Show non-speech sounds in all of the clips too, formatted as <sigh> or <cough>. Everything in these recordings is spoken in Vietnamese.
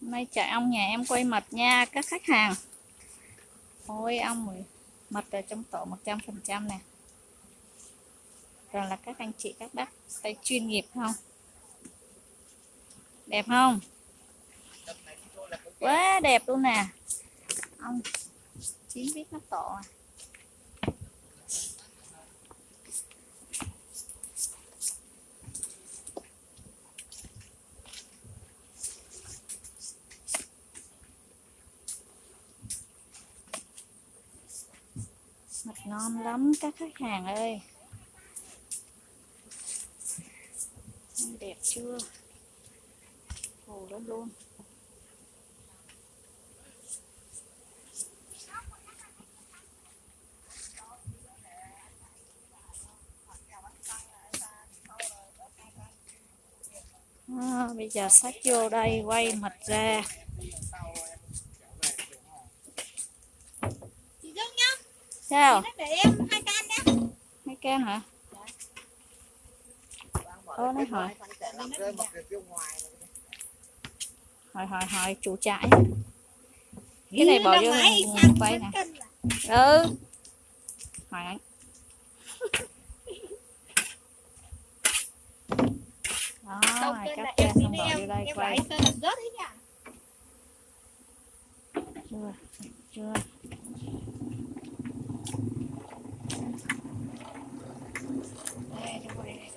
Nay chạy ong nhà em quay mật nha, các khách hàng. Ôi ong Mật ở trong tổ 100% nè. Rồi là các anh chị, các bác tay chuyên nghiệp không? Đẹp không? Quá đẹp luôn nè. Ong chín biết nó tổ à. Mật ngon lắm các khách hàng ơi. Đẹp chưa? Hồ lắm luôn. À, Bây giờ sách vô đây quay mật ra chị Dương nhá Sao? để em hai can nhá Hai can hả? Ô, nó hỏi. Hỏi hỏi hỏi chủ trại. Cái này bỏ vô quay nè. Ừ. Hỏi anh. Đó, cắt ra xong bỏ vô đây quay. Chưa, chưa Đây, để quay đây.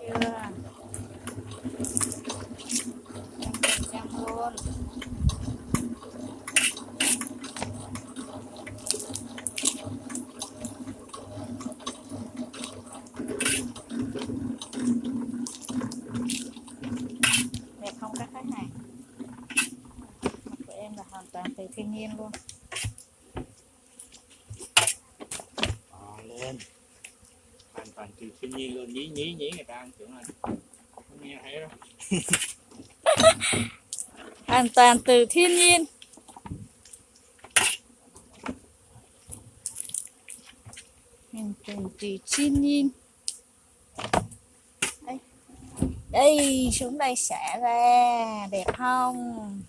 chưa trăm trăm luôn đẹp không các khách hàng mặt của em là hoàn toàn từ thiên nhiên luôn. Ờ, lên. Hoàn toàn từ thiên nhiên luôn nhí nhí nhí người ta ăn tưởng là không nghe thấy đâu. <laughs> Hoàn toàn từ thiên nhiên. Hoàn toàn từ thiên nhiên. Đây đây xuống đây xả ra đẹp không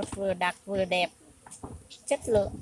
một vừa đặc vừa đẹp chất lượng.